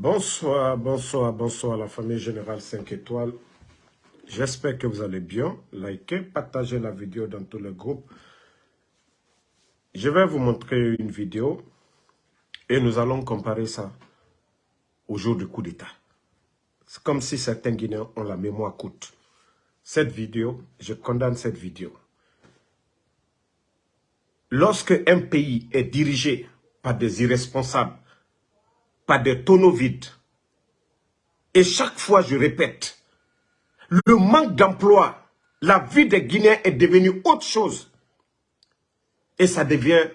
Bonsoir, bonsoir, bonsoir la famille Générale 5 étoiles. J'espère que vous allez bien. Likez, partagez la vidéo dans tous les groupes. Je vais vous montrer une vidéo et nous allons comparer ça au jour du coup d'État. C'est comme si certains Guinéens ont la mémoire courte. Cette vidéo, je condamne cette vidéo. Lorsque un pays est dirigé par des irresponsables, par des tonneaux vides, et chaque fois je répète, le manque d'emploi, la vie des Guinéens est devenue autre chose. Et ça devient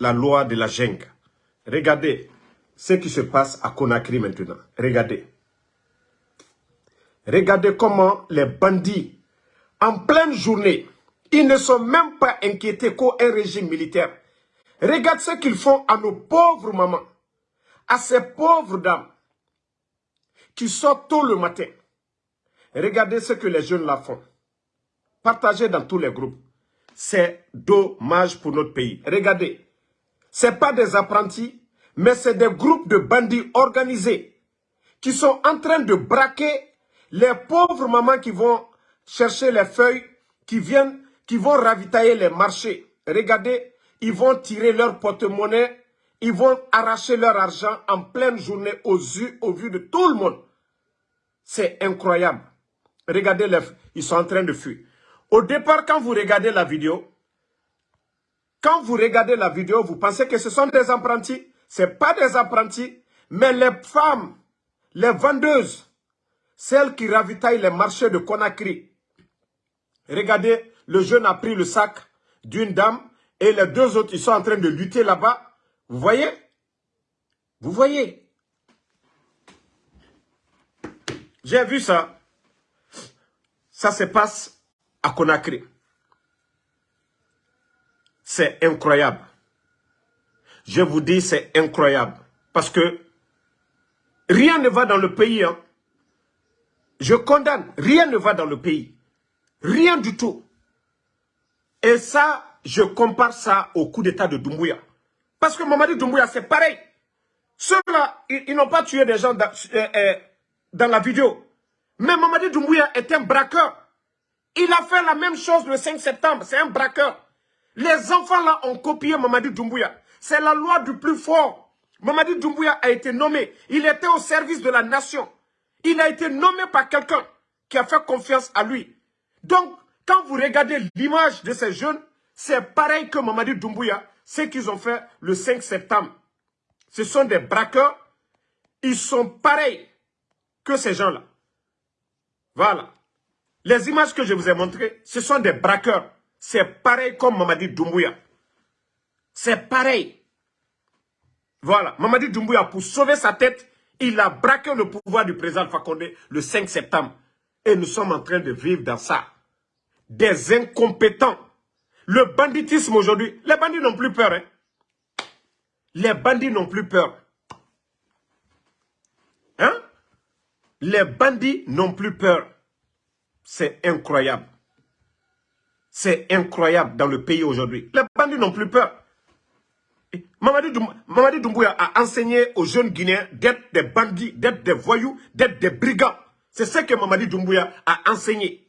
la loi de la jungle. Regardez ce qui se passe à Conakry maintenant. Regardez. Regardez comment les bandits, en pleine journée, ils ne sont même pas inquiétés qu'un régime militaire. Regarde ce qu'ils font à nos pauvres mamans, à ces pauvres dames qui sortent tôt le matin. Regardez ce que les jeunes là font. Partagez dans tous les groupes. C'est dommage pour notre pays. Regardez. Ce pas des apprentis, mais c'est des groupes de bandits organisés qui sont en train de braquer les pauvres mamans qui vont chercher les feuilles, qui viennent, qui vont ravitailler les marchés. Regardez, ils vont tirer leur porte-monnaie, ils vont arracher leur argent en pleine journée aux yeux, au vu de tout le monde. C'est incroyable. Regardez, les, ils sont en train de fuir. Au départ, quand vous regardez la vidéo, quand vous regardez la vidéo, vous pensez que ce sont des apprentis. Ce pas des apprentis, mais les femmes, les vendeuses, celles qui ravitaillent les marchés de Conakry. Regardez, le jeune a pris le sac d'une dame et les deux autres, ils sont en train de lutter là-bas. Vous voyez? Vous voyez? J'ai vu ça. Ça se passe à Conakry. C'est incroyable. Je vous dis, c'est incroyable. Parce que rien ne va dans le pays. Hein. Je condamne. Rien ne va dans le pays. Rien du tout. Et ça, je compare ça au coup d'état de Doumbouya. Parce que Mamadi Doumbouya, c'est pareil. Ceux-là, ils, n'ont pas tué des gens dans, euh, euh, dans, la vidéo. Mais Mamadi Doumbouya est un braqueur. Il a fait la même chose le 5 septembre. C'est un braqueur. Les enfants là ont copié Mamadi Doumbouya. C'est la loi du plus fort. Mamadi Doumbouya a été nommé. Il était au service de la nation. Il a été nommé par quelqu'un qui a fait confiance à lui. Donc, quand vous regardez l'image de ces jeunes, c'est pareil que Mamadi Doumbouya, ce qu'ils ont fait le 5 septembre. Ce sont des braqueurs. Ils sont pareils que ces gens-là. Voilà. Les images que je vous ai montrées, ce sont des braqueurs. C'est pareil comme Mamadi Doumbouya. C'est pareil. Voilà. Mamadi Doumbouya, pour sauver sa tête, il a braqué le pouvoir du président Fakonde le 5 septembre. Et nous sommes en train de vivre dans ça. Des incompétents. Le banditisme aujourd'hui, les bandits n'ont plus peur. Hein? Les bandits n'ont plus peur. Hein? Les bandits n'ont plus peur. C'est incroyable. C'est incroyable dans le pays aujourd'hui. Les bandits n'ont plus peur. Mamadi Doumbouya a enseigné aux jeunes Guinéens d'être des bandits, d'être des voyous, d'être des brigands. C'est ce que Mamadi Doumbouya a enseigné.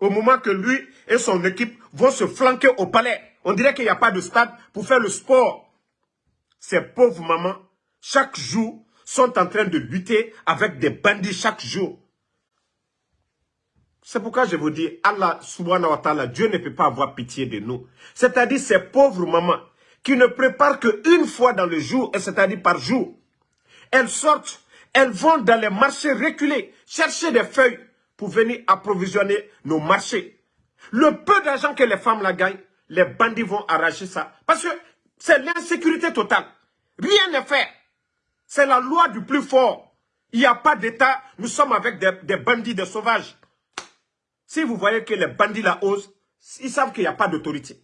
Au moment que lui et son équipe vont se flanquer au palais, on dirait qu'il n'y a pas de stade pour faire le sport. Ces pauvres mamans, chaque jour, sont en train de lutter avec des bandits chaque jour. C'est pourquoi je vous dis, Allah subhanahu wa ta'ala, Dieu ne peut pas avoir pitié de nous. C'est-à-dire ces pauvres mamans qui ne préparent qu'une fois dans le jour, c'est-à-dire par jour. Elles sortent, elles vont dans les marchés reculés, chercher des feuilles pour venir approvisionner nos marchés. Le peu d'argent que les femmes la gagnent, les bandits vont arracher ça. Parce que c'est l'insécurité totale. Rien n'est fait. C'est la loi du plus fort. Il n'y a pas d'État. Nous sommes avec des, des bandits, des sauvages. Si vous voyez que les bandits la osent, ils savent qu'il n'y a pas d'autorité.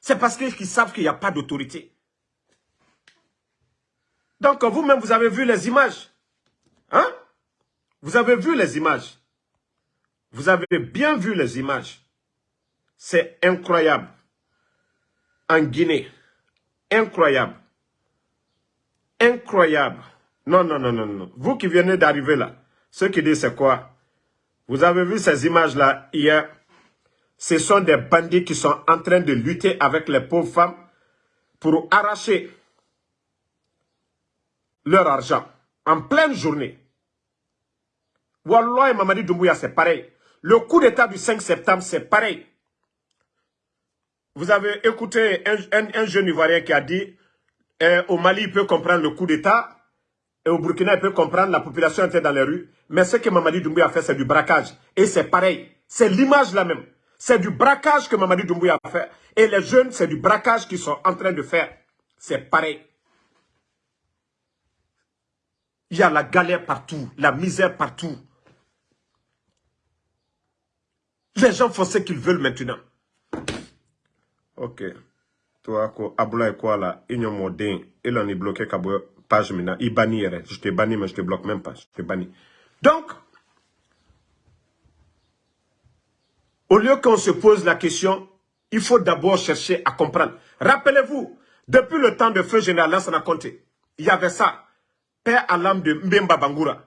C'est parce qu'ils savent qu'il n'y a pas d'autorité. Donc vous-même, vous avez vu les images. Hein? Vous avez vu les images. Vous avez bien vu les images. C'est incroyable. En Guinée. Incroyable. incroyable. Non, non, non, non, non. Vous qui venez d'arriver là, ceux qui disent c'est quoi? Vous avez vu ces images-là hier? Ce sont des bandits qui sont en train de lutter avec les pauvres femmes pour arracher leur argent en pleine journée. Wallah et Mamadi Doumbouya, c'est pareil. Le coup d'état du 5 septembre, c'est pareil. Vous avez écouté un, jeune Ivoirien qui a dit eh, au Mali, il peut comprendre le coup d'état, et au Burkina, il peut comprendre la population était dans les rues. Mais ce que Mamadi Doumbouya a fait, c'est du braquage. Et c'est pareil. C'est l'image là même. C'est du braquage que Mamadi Doumbouya a fait. Et les jeunes, c'est du braquage qu'ils sont en train de faire. C'est pareil. Il y a la galère partout, la misère partout. Les gens font ce qu'ils veulent maintenant. Ok. Toi, Aboula et quoi là, ils ont modé, ils ont bloqué page maintenant. Ils banni, je te banni, mais je te bloque même pas. Je te banni. Donc, au lieu qu'on se pose la question, il faut d'abord chercher à comprendre. Rappelez-vous, depuis le temps de feu général Lansana Conté, il y avait ça. Père à l'âme de Mbemba Bangura.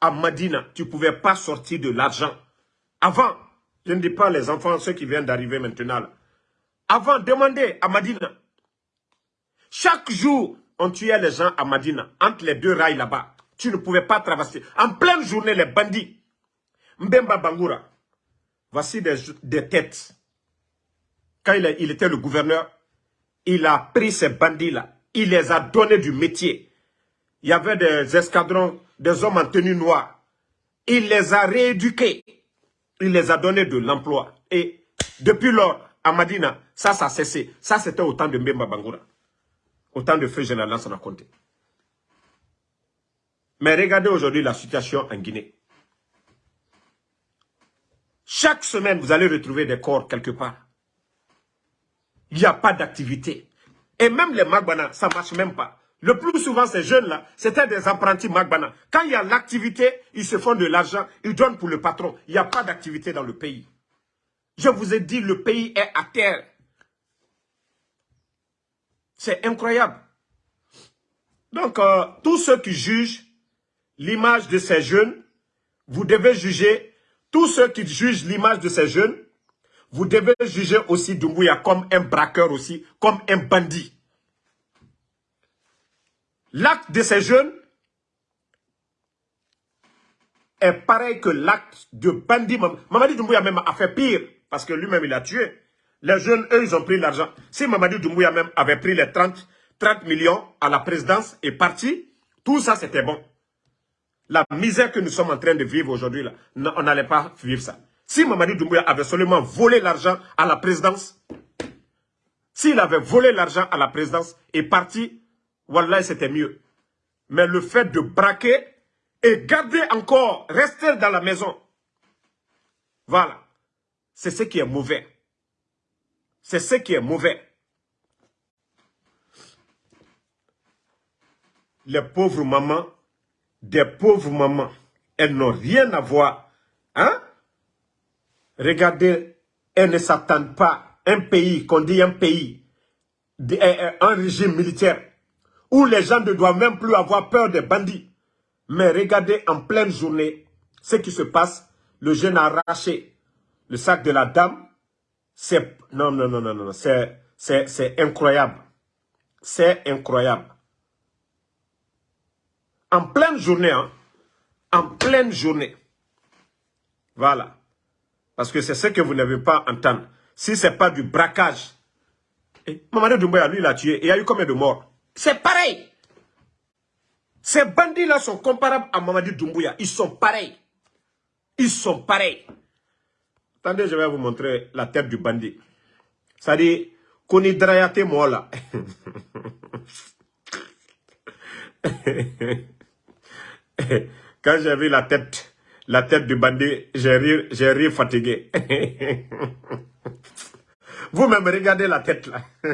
À Madina, tu ne pouvais pas sortir de l'argent. Avant, je ne dis pas les enfants, ceux qui viennent d'arriver maintenant. Avant, demandez à Madina. Chaque jour, on tuait les gens à Madina, entre les deux rails là-bas. Tu ne pouvais pas traverser. En pleine journée, les bandits. Mbemba Bangura. Voici des, têtes. Quand il, il était le gouverneur, il a pris ces bandits-là. Il les a donnés du métier. Il y avait des escadrons, des hommes en tenue noire. Il les a rééduqués il les a donné de l'emploi. Et depuis lors, à Madina, ça, ça a cessé. Ça, c'était au temps de Mbemba Bangoura. Au temps de Feu Général Lansana Conté. Mais regardez aujourd'hui la situation en Guinée. Chaque semaine, vous allez retrouver des corps quelque part. Il n'y a pas d'activité. Et même les Magbana, ça ne marche même pas. Le plus souvent, ces jeunes-là, c'était des apprentis Magbana. Quand il y a l'activité, ils se font de l'argent, ils donnent pour le patron. Il n'y a pas d'activité dans le pays. Je vous ai dit, le pays est à terre. C'est incroyable. Donc, euh, tous ceux qui jugent l'image de ces jeunes, vous devez juger, tous ceux qui jugent l'image de ces jeunes, vous devez juger aussi Dumbuya comme un braqueur aussi, comme un bandit. L'acte de ces jeunes est pareil que l'acte de bandit. Mamadi Doumbouya même a fait pire, parce que lui-même il a tué. Les jeunes, eux, ils ont pris l'argent. Si Mamadi Doumbouya même avait pris les 30, 30 millions à la présidence et parti, tout ça c'était bon. La misère que nous sommes en train de vivre aujourd'hui, on n'allait pas vivre ça. Si Mamadi Doumbouya avait seulement volé l'argent à la présidence, s'il avait volé l'argent à la présidence et parti, Wallah, c'était mieux. Mais le fait de braquer et garder encore, rester dans la maison, voilà, c'est ce qui est mauvais. C'est ce qui est mauvais. Les pauvres mamans, des pauvres mamans, elles n'ont rien à voir. Hein? Regardez, elles ne s'attendent pas. Un pays, qu'on dit un pays, un régime militaire, où les gens ne doivent même plus avoir peur des bandits. Mais regardez en pleine journée ce qui se passe. Le jeune a arraché le sac de la dame. C'est non, non, non, non, non, c'est incroyable. C'est incroyable. En pleine journée, hein, en pleine journée. Voilà. Parce que c'est ce que vous n'avez pas entendu. Si ce n'est pas du braquage. Et Mamadou Doumbouya, lui, il a tué. il y a eu combien de morts? C'est pareil. Ces bandits-là sont comparables à Mamadi Doumbouya. Ils sont pareils. Ils sont pareils. Attendez, je vais vous montrer la tête du bandit. Ça dit, Koni Drayate Mola. Quand j'ai vu la tête, la tête du bandit, j'ai ri fatigué. Vous-même regardez la tête là.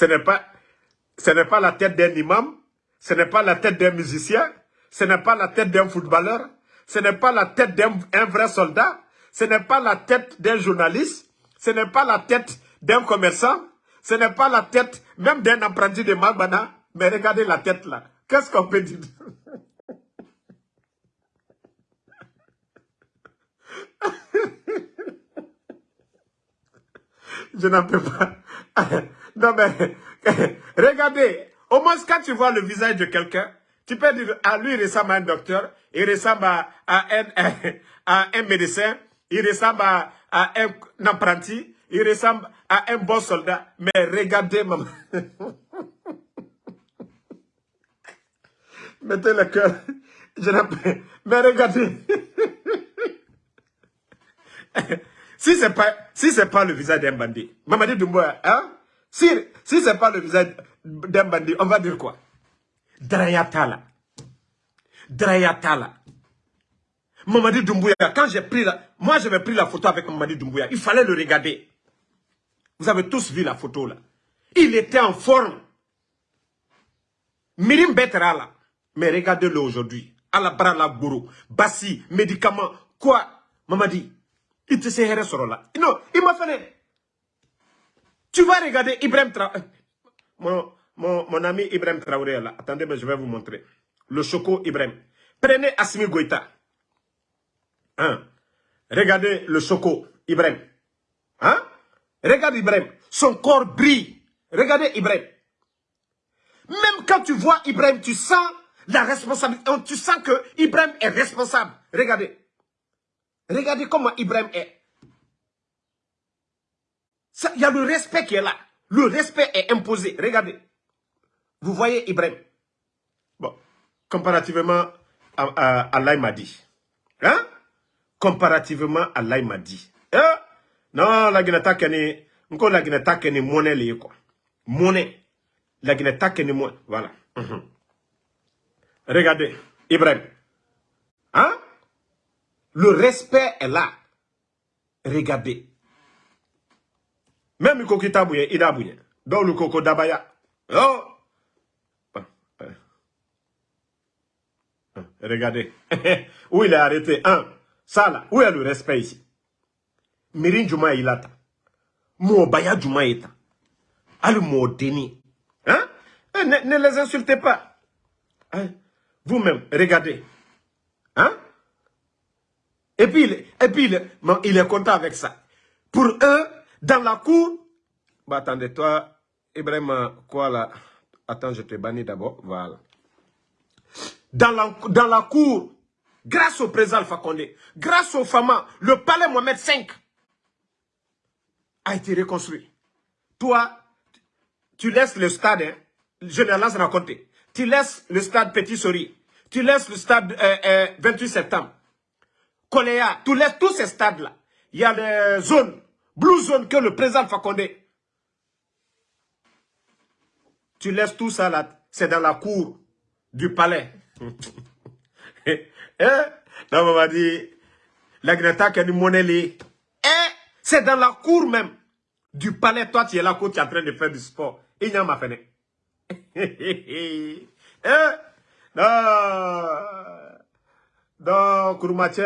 Ce n'est pas, la tête d'un imam, ce n'est pas la tête d'un musicien, ce n'est pas la tête d'un footballeur, ce n'est pas la tête d'un vrai soldat, ce n'est pas la tête d'un journaliste, ce n'est pas la tête d'un commerçant, Ce n'est pas la tête, même d'un apprenti de Mabana, mais regardez la tête là. Qu'est-ce qu'on peut dire? Je n'en peux pas. Non mais, regardez, au moins quand tu vois le visage de quelqu'un, tu peux dire, ah, lui il ressemble à un docteur, il ressemble à, un, à un, médecin, il ressemble à, un apprenti, il ressemble à un bon soldat. Mais regardez, maman. Mettez le cœur. Je Mais regardez. si ce n'est pas, si pas le visage d'un bandit, Mamadi Doumbouya, hein? Si, si ce n'est pas le visage d'un bandit, on va dire quoi? Drayatala. Drayatala. Mamadi Doumbouya, quand j'ai pris la... Moi, j'avais pris la photo avec Mamadi Doumbouya. Il fallait le regarder. Vous avez tous vu la photo là. Il était en forme. Mais regardez-le aujourd'hui. Alabra la gourou. Bassi, médicaments. Quoi? Mamadi, il te sait là. Non, il m'a fait... Tu vas regarder Ibrahim Traoré. Mon, ami Ibrahim Traoré là. Attendez, mais je vais vous montrer. Le choco Ibrahim. Prenez Asmi Goïta. Hein? Regardez le choco Ibrahim. Hein? Regarde Ibrahim. Son corps brille. Regardez Ibrahim. Même quand tu vois Ibrahim, tu sens la responsabilité. Tu sens que Ibrahim est responsable. Regardez. Regardez comment Ibrahim est. Il y a le respect qui est là. Le respect est imposé. Regardez. Vous voyez Ibrahim. Bon, comparativement à, à, à Hein? Comparativement à l'Aïmadi. Hein? Non, la Guinée kene, encore la Guinée kene monnaie les quoi. Monnaie. La Guinée kene monnaie. Voilà. Mhm. Regardez, Ibrahim. Hein? Le respect est là. Regardez. Même le coco tabouye, il a bouillé. Dans le coco d'abaya. Oh! Regardez. où il est arrêté? Un. Ça là. Où est le respect ici? Mirin Juma ilata. Mo baya Juma ita. Alu mo deni. Hein? Ne, ne, les insultez pas. Hein? Vous-même, regardez. Hein? Et puis, et puis il, il est content avec ça. Pour eux, dans la cour, bah attendez, toi, Ibrahim, quoi là Attends, je te bannis d'abord. Voilà. Dans la, dans la cour, grâce au président Alpha grâce aux femmes, le palais Mohamed V a été reconstruit. Toi, tu laisses le stade, hein, je ne laisse raconter. Tu laisses le stade Petit Sori, tu laisses le stade 28 euh, euh, septembre, Coléa, tu laisses tous ces stades-là. Il y a des zones Blue Zone que le président Fakonde. Tu laisses tout ça là, c'est dans la cour du palais. eh, non, on m'a dit, la Greta qui Eh, c'est dans la cour même du palais. Toi, tu es là, tu es en train de faire du sport. Il n'y a ma fenêtre. eh, non, non, Kouroumache,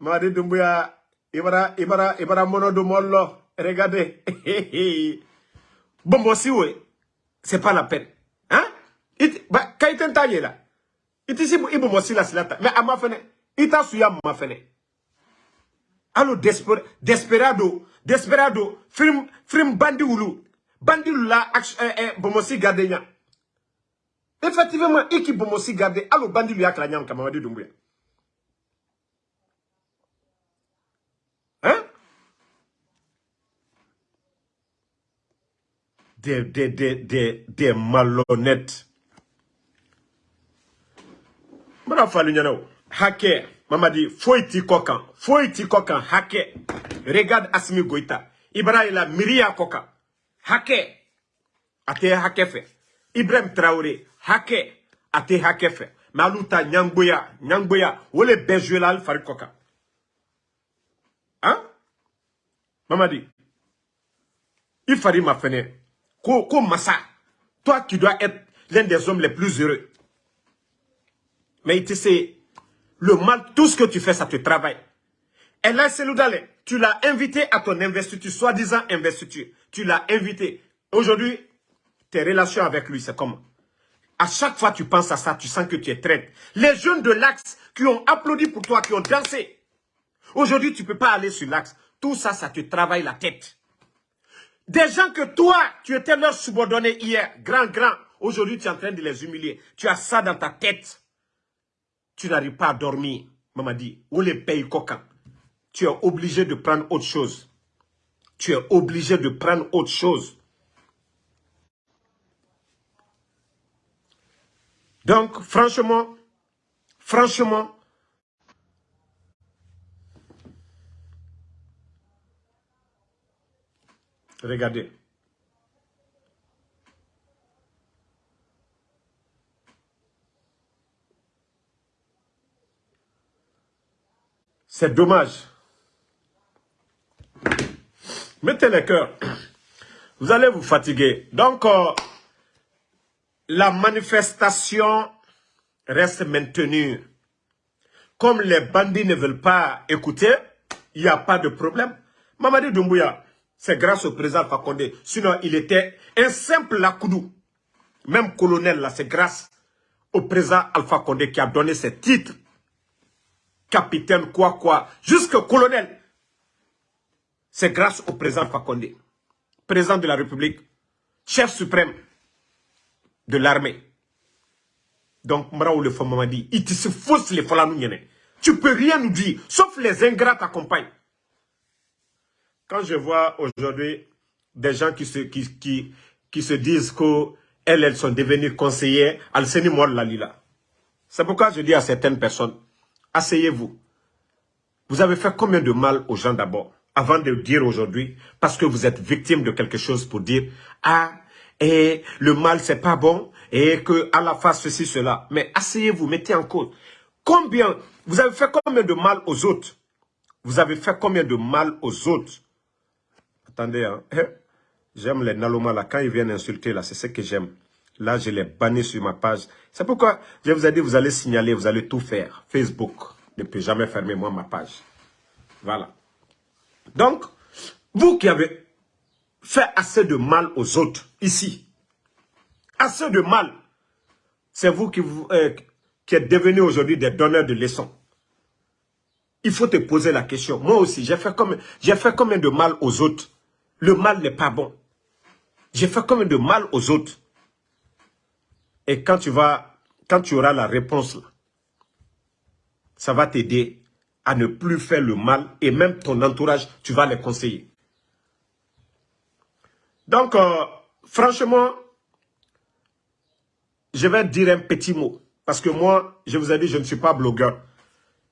m'a dit Dumbuya, ibara ibara ibara mono du mollo. Regardez. Bon si oui c'est pas la peine. Hein? It ba kaiten taye là iti si ibo mosi la silata mais ama fene ita suya ma fene. Allo desper desperado desperado. Film film bandi wulu. Bandi la eh, eh, bomosi gardenia effectivement iki bomosi garde allo bandi lu yakla nyam kamadi dumbuya des, des, des, des, malhonnêtes. Mara falu nyana hake. Mama di foiti kokan. Foiti kokan. Hake. Regarde Asmi Goïta Ibrahima Miria kokan. Hake. Ate hake fe. Ibrahim Traoré. Hake. Ate hake fe. Maluta nyangboya. Nyangboya. Wole bejuela al fari kokan. Hein? Mamadi il fari ma fenêtre Ko, Massa, toi qui dois être l'un des hommes les plus heureux. Mais tu sais, le mal, tout ce que tu fais, ça te travaille. Et là, c'est tu l'as invité à ton investiture, soi-disant investiture. Tu l'as invité. Aujourd'hui, tes relations avec lui, c'est comment? À chaque fois tu penses à ça, tu sens que tu es traite. Les jeunes de l'Axe qui ont applaudi pour toi, qui ont dansé. Aujourd'hui, tu ne peux pas aller sur l'Axe. Tout ça, ça te travaille la tête. Des gens que toi, tu étais leur subordonné hier, grand, grand. Aujourd'hui, tu es en train de les humilier. Tu as ça dans ta tête. Tu n'arrives pas à dormir. Maman dit, où les pays coquins Tu es obligé de prendre autre chose. Tu es obligé de prendre autre chose. Donc, franchement, franchement, regardez. C'est dommage. Mettez les cœurs. Vous allez vous fatiguer. Donc, euh, la manifestation reste maintenue. Comme les bandits ne veulent pas écouter, il n'y a pas de problème. Mamadi Doumbouya, c'est grâce au président Fakonde. Sinon, il était un simple lakoudou. Même colonel, là, c'est grâce au président Alpha Condé qui a donné ses titres. Capitaine, quoi, quoi, jusqu'au colonel. C'est grâce au président Fakonde. Président de la République, chef suprême de l'armée. Donc, Maraou le Mamadi, il te se fausse les nous Tu peux rien nous dire, sauf les ingrats t'accompagnent. Quand je vois aujourd'hui des gens qui se, qui, qui, qui se disent qu'elles elles sont devenues conseillères, Al-Seni Lalila. C'est pourquoi je dis à certaines personnes, asseyez-vous. Vous avez fait combien de mal aux gens d'abord, avant de dire aujourd'hui, parce que vous êtes victime de quelque chose pour dire, ah, et le mal c'est pas bon, et que la face ceci, cela. Mais asseyez-vous, mettez en cause. Combien, vous avez fait combien de mal aux autres? Vous avez fait combien de mal aux autres? Attendez, hein. Eh, j'aime les Naloma là, quand ils viennent insulter là, c'est ce que j'aime. Là, je les bannis sur ma page. C'est pourquoi je vous ai dit, vous allez signaler, vous allez tout faire. Facebook ne peut jamais fermer moi ma page. Voilà. Donc, vous qui avez fait assez de mal aux autres, ici, assez de mal, c'est vous qui, vous, euh, qui êtes devenus aujourd'hui des donneurs de leçons. Il faut te poser la question. Moi aussi, j'ai fait, fait combien de mal aux autres? Le mal n'est pas bon. J'ai fait combien de mal aux autres Et quand tu vas, quand tu auras la réponse ça va t'aider à ne plus faire le mal et même ton entourage, tu vas les conseiller. Donc, euh, franchement, je vais dire un petit mot. Parce que moi, je vous ai dit, je ne suis pas blogueur.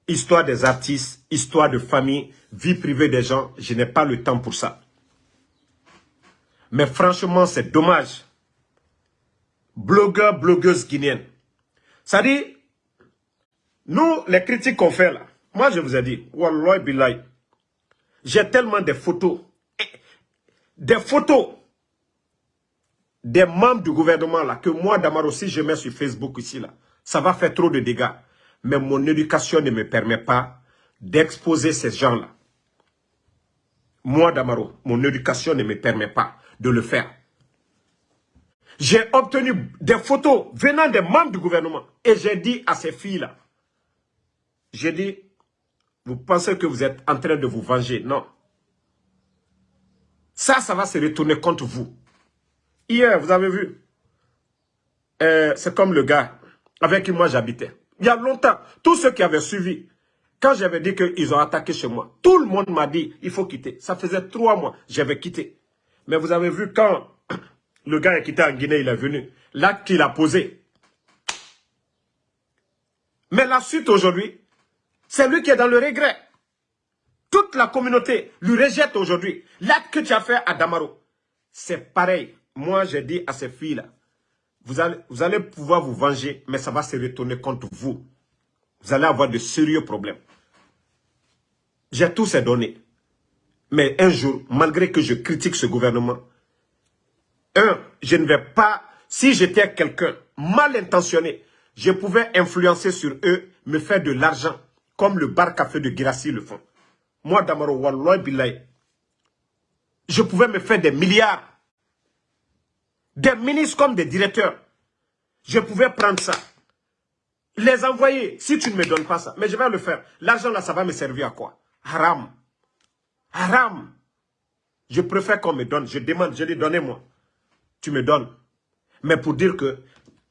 Histoire des artistes, histoire de famille, vie privée des gens, je n'ai pas le temps pour ça. Mais franchement, c'est dommage. Blogueur, blogueuse guinéenne. Ça dit, nous, les critiques qu'on fait là, moi je vous ai dit, Wallah Bilay, j'ai tellement de photos, des photos des membres du gouvernement là, que moi, Damaro, si je mets sur Facebook ici, là, ça va faire trop de dégâts. Mais mon éducation ne me permet pas d'exposer ces gens-là. Moi, Damaro, mon éducation ne me permet pas de le faire. J'ai obtenu des photos venant des membres du gouvernement. Et j'ai dit à ces filles-là, j'ai dit, vous pensez que vous êtes en train de vous venger? Non. Ça, ça va se retourner contre vous. Hier, vous avez vu, euh, c'est comme le gars avec qui moi j'habitais. Il y a longtemps, tous ceux qui avaient suivi, quand j'avais dit qu'ils ont attaqué chez moi, tout le monde m'a dit, il faut quitter. Ça faisait trois mois, j'avais quitté. Mais vous avez vu, quand le gars est quitté en Guinée, il est venu, l'acte qu'il a posé. Mais la suite aujourd'hui, c'est lui qui est dans le regret. Toute la communauté lui rejette aujourd'hui. L'acte que tu as fait à Damaro, c'est pareil moi, j'ai dit à ces filles-là, vous allez, vous allez pouvoir vous venger, mais ça va se retourner contre vous. Vous allez avoir de sérieux problèmes. J'ai tous ces données. Mais un jour, malgré que je critique ce gouvernement, un, je ne vais pas, si j'étais quelqu'un mal intentionné, je pouvais influencer sur eux, me faire de l'argent, comme le bar café de Girassi le font. Moi, Damaro Walloy Bilay, je pouvais me faire des milliards des ministres comme des directeurs. Je pouvais prendre ça. Les envoyer, si tu ne me donnes pas ça. Mais je vais le faire. L'argent là, ça va me servir à quoi? Haram. Haram. Je préfère qu'on me donne. Je demande, je dis, donnez-moi. Tu me donnes. Mais pour dire que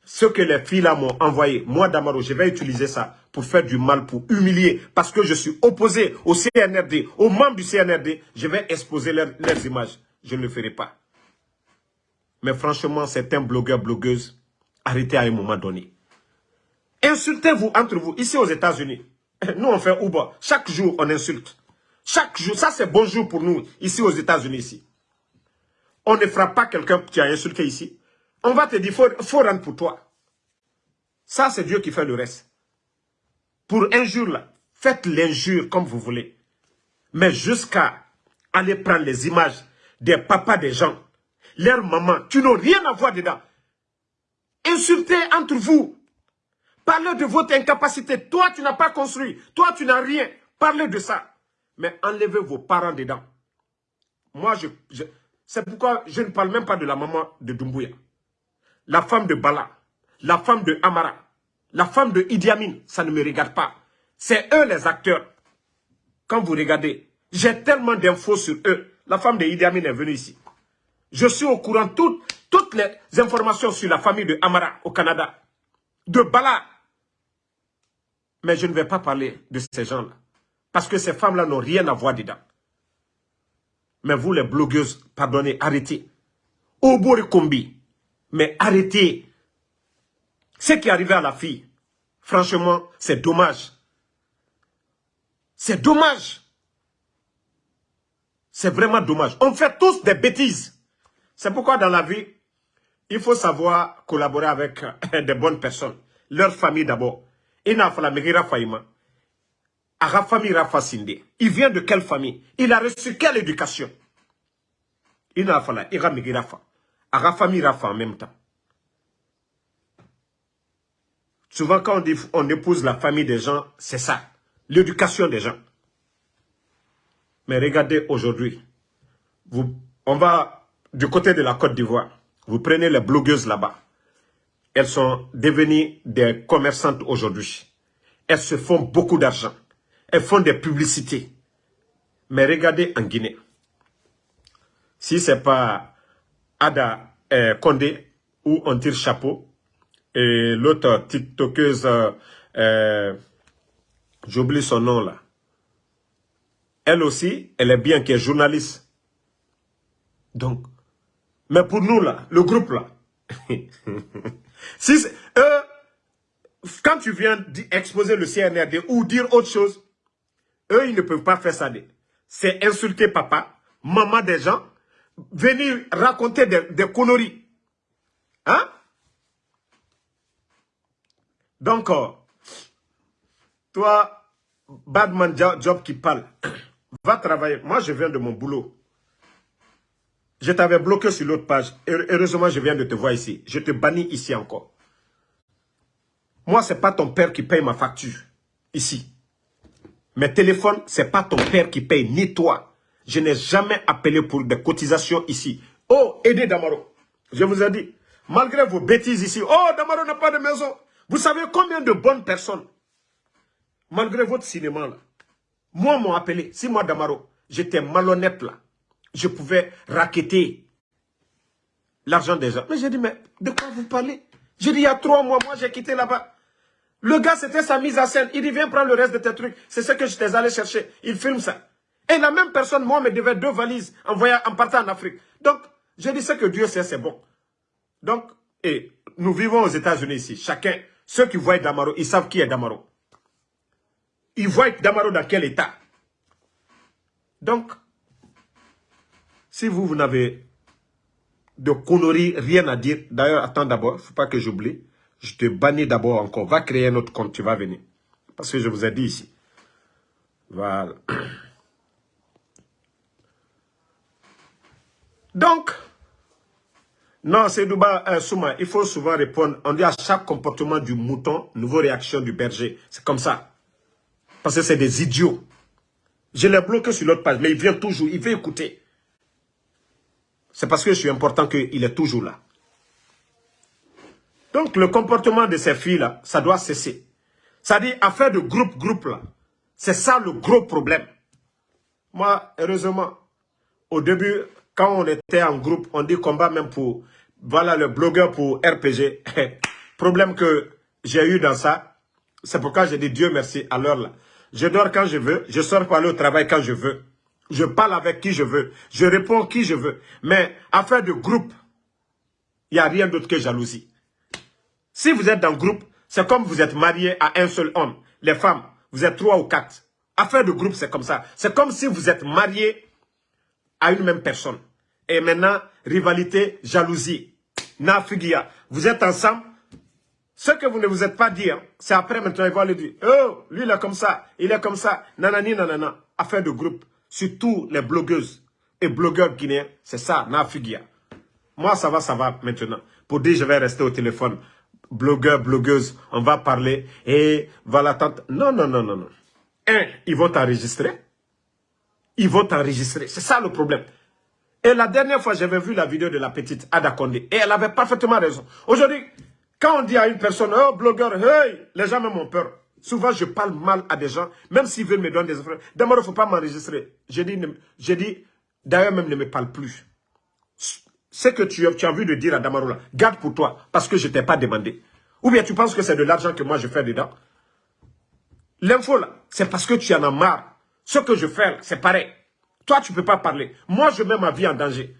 ce que les filles m'ont envoyé, moi Damaro, je vais utiliser ça pour faire du mal, pour humilier, parce que je suis opposé au CNRD, aux membres du CNRD, je vais exposer leurs images. Je ne le ferai pas. Mais franchement, certains blogueurs, blogueuses, arrêtez à un moment donné. Insultez-vous entre vous, ici aux États-Unis. Nous, on fait Uber. Chaque jour, on insulte. Chaque jour, ça c'est bonjour pour nous, ici aux États-Unis. On ne frappe pas quelqu'un qui a insulté ici. On va te dire, il faut, faut rendre pour toi. Ça, c'est Dieu qui fait le reste. Pour injure, là, faites l'injure comme vous voulez. Mais jusqu'à aller prendre les images des papas des gens, leurs mamans, tu n'as rien à voir dedans. Insultez entre vous. Parlez de votre incapacité. Toi, tu n'as pas construit. Toi, tu n'as rien. Parlez de ça. Mais enlevez vos parents dedans. Moi, je, c'est pourquoi je ne parle même pas de la maman de Dumbuya. La femme de Bala, la femme de Amara, la femme de Idi Amin, ça ne me regarde pas. C'est eux les acteurs. Quand vous regardez, j'ai tellement d'infos sur eux. La femme de Idi Amin est venue ici. Je suis au courant de toutes les informations sur la famille de Amara au Canada. De Bala. Mais je ne vais pas parler de ces gens-là. Parce que ces femmes-là n'ont rien à voir dedans. Mais vous, les blogueuses, pardonnez, arrêtez. Obori Kombi, mais arrêtez. Ce qui est arrivé à la fille, franchement, c'est dommage. C'est dommage. C'est vraiment dommage. On fait tous des bêtises. C'est pourquoi dans la vie, il faut savoir collaborer avec des bonnes personnes. Leur famille d'abord. Il n'a pas la. Ara famille Rafa Sinde. Il vient de quelle famille? Il a reçu quelle éducation? Il n'a pas la Ira Rafa. Ara famille Rafa en même temps. Souvent, quand on, dit, on épouse la famille des gens, c'est ça. L'éducation des gens. Mais regardez aujourd'hui. On va du côté de la Côte d'Ivoire. Vous prenez les blogueuses là-bas. Elles sont devenues des commerçantes aujourd'hui. Elles se font beaucoup d'argent. Elles font des publicités. Mais regardez en Guinée. Si ce n'est pas Ada eh, Condé où on tire chapeau, et l'autre tiktokeuse, euh, j'oublie son nom là. Elle aussi, elle est bien, qui est journaliste. Donc, mais pour nous là, le groupe là, si euh, quand tu viens exposer le CNRD ou dire autre chose, eux, ils ne peuvent pas faire ça. C'est insulter papa, maman des gens, venir raconter des, conneries. Hein? Donc, euh, toi, Badman Job qui parle, va travailler. Moi, je viens de mon boulot. Je t'avais bloqué sur l'autre page. Heureusement, je viens de te voir ici. Je te bannis ici encore. Moi, ce n'est pas ton père qui paye ma facture. Ici. Mes téléphones, ce n'est pas ton père qui paye, ni toi. Je n'ai jamais appelé pour des cotisations ici. Oh, aidez Damaro. Je vous ai dit, malgré vos bêtises ici, oh, Damaro n'a pas de maison. Vous savez combien de bonnes personnes, malgré votre cinéma là, moi m'ont appelé, si moi Damaro, j'étais malhonnête là, je pouvais raqueter l'argent des gens. Mais j'ai dit, mais de quoi vous parlez? J'ai dit, il y a trois mois, moi j'ai quitté là-bas. Le gars, c'était sa mise en scène. Il dit, viens prendre le reste de tes trucs. C'est ce que j'étais allé chercher. Il filme ça. Et la même personne, moi, me devait deux valises en, en partant en Afrique. Donc, j'ai dit, ce que Dieu sait, c'est bon. Donc, et nous vivons aux États-Unis ici. Chacun ceux qui voient Damaro, ils savent qui est Damaro. Ils voient Damaro dans quel état. Donc, si vous, vous n'avez de conneries, rien à dire, d'ailleurs, attends d'abord, il ne faut pas que j'oublie. Je te bannis d'abord encore. Va créer un autre compte, tu vas venir. Parce que je vous ai dit ici. Voilà. Donc, non, c'est Duba euh, Souma. Il faut souvent répondre. On dit à chaque comportement du mouton, nouvelle réaction du berger. C'est comme ça. Parce que c'est des idiots. Je l'ai bloqué sur l'autre page, mais il vient toujours, il veut écouter. C'est parce que je suis important qu'il est toujours là. Donc, le comportement de ces filles-là, ça doit cesser. Ça dit, affaire de groupe-groupe, là, c'est ça le gros problème. Moi, heureusement, au début, quand on était en groupe, on dit combat même pour, voilà, le blogueur pour RPG. problème que j'ai eu dans ça, c'est pourquoi j'ai dit Dieu merci à l'heure là. Je dors quand je veux, je sors pour aller au travail quand je veux. Je parle avec qui je veux, je réponds qui je veux. Mais affaire de groupe, il n'y a rien d'autre que jalousie. Si vous êtes dans le groupe, c'est comme vous êtes marié à un seul homme. Les femmes, vous êtes trois ou quatre. Affaire de groupe, c'est comme ça. C'est comme si vous êtes marié à une même personne. Et maintenant, rivalité, jalousie, nafigia. Vous êtes ensemble. Ce que vous ne vous êtes pas dit, hein, c'est après maintenant, ils vont le dire. Oh, lui, il est comme ça, il est comme ça. Nanani, nanana. Affaire de groupe. Surtout les blogueuses et blogueurs guinéens. C'est ça, nafigia. Moi, ça va, ça va maintenant. Pour dire, je vais rester au téléphone blogueur, blogueuse, on va parler, et voilà, tante. Non, non, non, non, non. Un, ils vont t'enregistrer. Ils vont t'enregistrer. C'est ça le problème. Et la dernière fois, j'avais vu la vidéo de la petite Ada Condé. Et elle avait parfaitement raison. Aujourd'hui, quand on dit à une personne, oh, blogueur, hey, les gens même ont peur. Souvent, je parle mal à des gens, même s'ils veulent me donner des offres. D'abord, il ne faut pas m'enregistrer. J'ai dit, dit d'ailleurs, même ne me parle plus ce que tu, as envie de dire à Damaroula, garde pour toi, parce que je ne t'ai pas demandé. Ou bien tu penses que c'est de l'argent que moi je fais dedans. L'info là, c'est parce que tu en as marre. Ce que je fais, c'est pareil. Toi, tu ne peux pas parler. Moi, je mets ma vie en danger.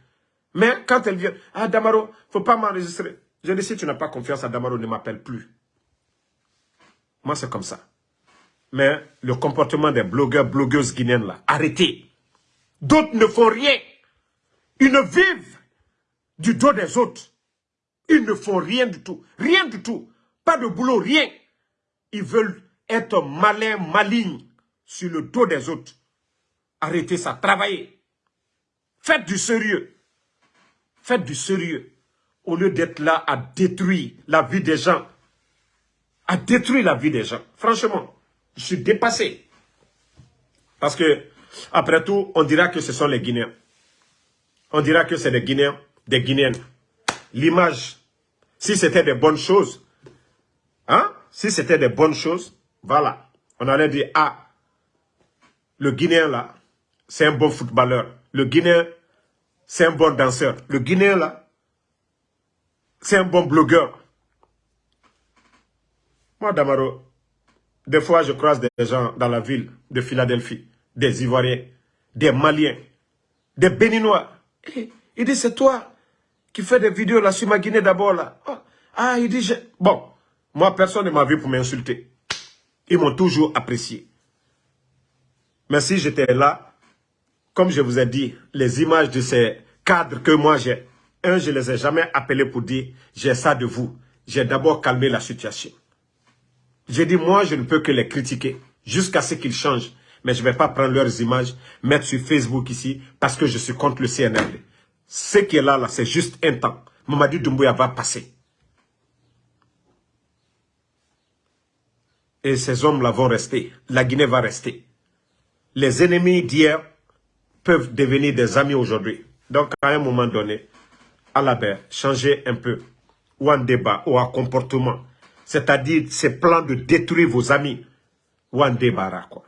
Mais quand elle vient, ah Damaro, il ne faut pas m'enregistrer. Je dis, si tu n'as pas confiance à Damaro, ne m'appelle plus. Moi, c'est comme ça. Mais le comportement des blogueurs, blogueuses guinéennes là, arrêtez. D'autres ne font rien. Ils ne vivent du dos des autres. Ils ne font rien du tout. Rien du tout. Pas de boulot, rien. Ils veulent être malins, malignes sur le dos des autres. Arrêtez ça, travaillez. Faites du sérieux. Faites du sérieux. Au lieu d'être là à détruire la vie des gens. À détruire la vie des gens. Franchement, je suis dépassé. Parce que, après tout, on dira que ce sont les Guinéens. On dira que c'est les Guinéens des Guinéens. L'image, si c'était des bonnes choses, hein, si c'était des bonnes choses, voilà, on allait dire, ah, le Guinéen là, c'est un bon footballeur. Le Guinéen, c'est un bon danseur. Le Guinéen là, c'est un bon blogueur. Moi, Damaro, des fois, je croise des gens dans la ville de Philadelphie, des Ivoiriens, des Maliens, des Béninois. Il dit, c'est toi qui fait des vidéos là sur ma Guinée d'abord là. Oh, ah, il dit, bon, moi personne ne m'a vu pour m'insulter. Ils m'ont toujours apprécié. Mais si j'étais là, comme je vous ai dit, les images de ces cadres que moi j'ai, un, je ne les ai jamais appelés pour dire, j'ai ça de vous. J'ai d'abord calmé la situation. J'ai dit, moi, je ne peux que les critiquer jusqu'à ce qu'ils changent. Mais je ne vais pas prendre leurs images, mettre sur Facebook ici, parce que je suis contre le CNRD. Ce qui est là, là c'est juste un temps. Mamadi Doumbouya va passer. Et ces hommes-là vont rester. La Guinée va rester. Les ennemis d'hier peuvent devenir des amis aujourd'hui. Donc, à un moment donné, à la baie, changer un peu, ou en débat, ou en comportement. C'est-à-dire, ces plans de détruire vos amis, ou en débat, quoi.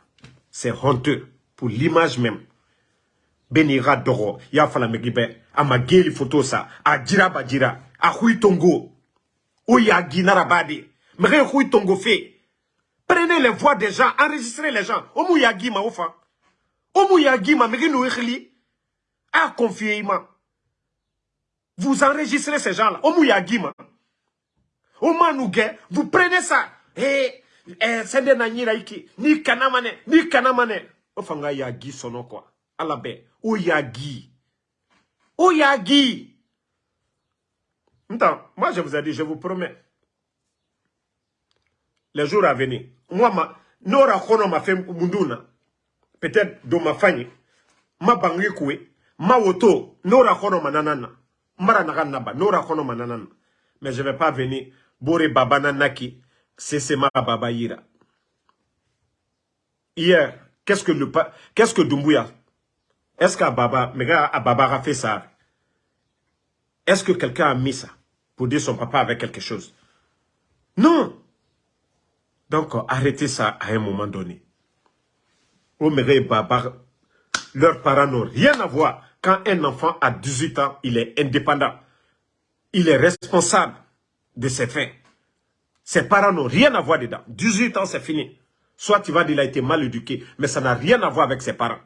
C'est honteux pour l'image même. Benira Doro, Yafala Megibe, a ma geli photo sa a jira ba a hui tongo. O ya tongo fait prenez les voix des gens. Enregistrez les gens. O mu ya o ya ma. No ekhli a confier ma vous enregistrez ces gens là o mu ya o manouge vous prenez ça. Et eh sende na nyira iki. Ni kanamane ni kanamane o fanga ya gi sono quoi o ya Oyagi. moi je vous ai dit, je vous promets. Les jours à venir. Moi, ma, Nora Kono m'a fait Munduna. Peut-être dans ma famille. Ma bangi koué. Ma woto. Nora Kono mananana. Mara naba. Nora Kono mananana. Mais je ne vais pas venir. Bore Babana Naki. C'est ma Baba Yira. Hier, qu'est-ce que le qu'est-ce que Dumbuya est-ce qu'Ababa, Ababa a fait ça? Est-ce que quelqu'un a mis ça pour dire son papa avec quelque chose? Non. Donc, arrêtez ça à un moment donné. Omere et Babar, leurs parents n'ont rien à voir. Quand un enfant a 18 ans, il est indépendant. Il est responsable de ses faits. Ses parents n'ont rien à voir dedans. 18 ans, c'est fini. Soit tu vas dire qu'il a été mal éduqué, mais ça n'a rien à voir avec ses parents.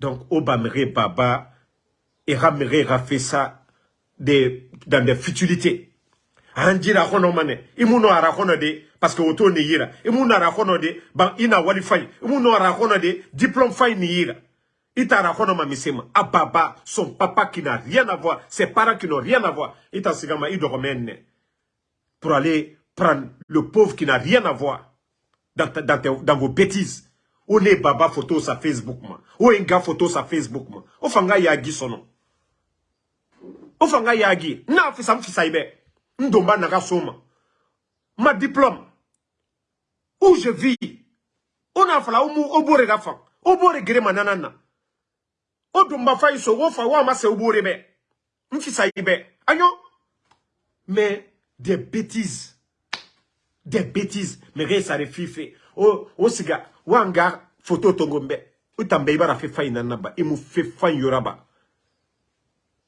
Donc, Obamere Baba et Ramere a fait ça dans des futilités. Andira hono mane, imuno ara hono de, parce que auto ni yira, imuno ara hono de, ban ina wali fay, imuno ara hono de, diplôme fay ni yira. Ita ara hono ma misema, ababa, son papa qui n'a rien à voir, ses parents qui n'ont rien à voir. Ita sigama ido pour aller prendre le pauvre qui n'a rien à voir dans, dans, dans vos bêtises. Est baba photo sur Facebook ma. O enga photo sur Facebook ma. O fanga yagi sono. O fanga yagi. Na fisa mfisa ibe. Ndomba naga soma. Ma diplôme. Où je vis. On a fala umu obore gafa. Obore gere mananana. O domba fa iso wo fa wa ma se obore be. Mfisa ibe. Ayo. Mais des bêtises. Des bêtises. Mais ça refife. O, o siga. Wanga photo tongombe. Utambe ibara fe fa inanaba. Imu fe fa yoraba.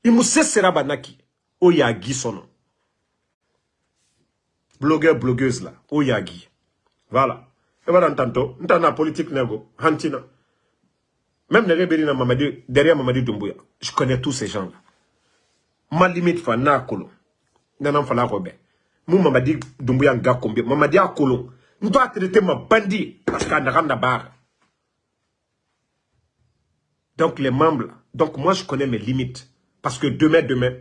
Imu seseraba naki. O yagi sono. Blogueur, blogueuse là. O yagi. Voilà. Et voilà, tantôt. Ntana politique nego. Hantina. Même les Berina Mamadi, derrière Mamadi Doumbouya. Je connais tous ces gens-là. Ma limite fa na kolo. Nanan fala robert. Mou Mamadi Doumbouya nga combien. Mamadi a. On doit traiter ma bandit parce qu'il a barre. Donc les membres, donc moi je connais mes limites. Parce que demain, demain,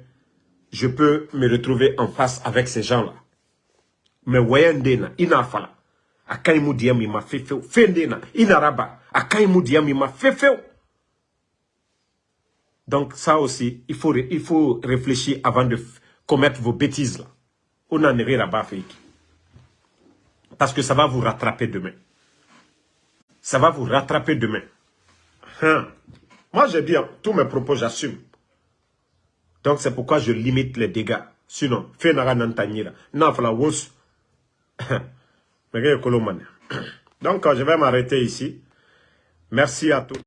je peux me retrouver en face avec ces gens-là. Mais wayandena, ina fala. Akaimu diam ima fefeo. Fendena, ina raba. Akaimu diam ima fefeo. Donc ça aussi, il faut, il faut réfléchir avant de commettre vos bêtises là. On en est là-bas, parce que ça va vous rattraper demain. Ça va vous rattraper demain. Hein? Moi, j'ai dit, tous mes propos, j'assume. Donc, c'est pourquoi je limite les dégâts. Sinon, fait nara. Nafla wos. Donc, je vais m'arrêter ici. Merci à tous.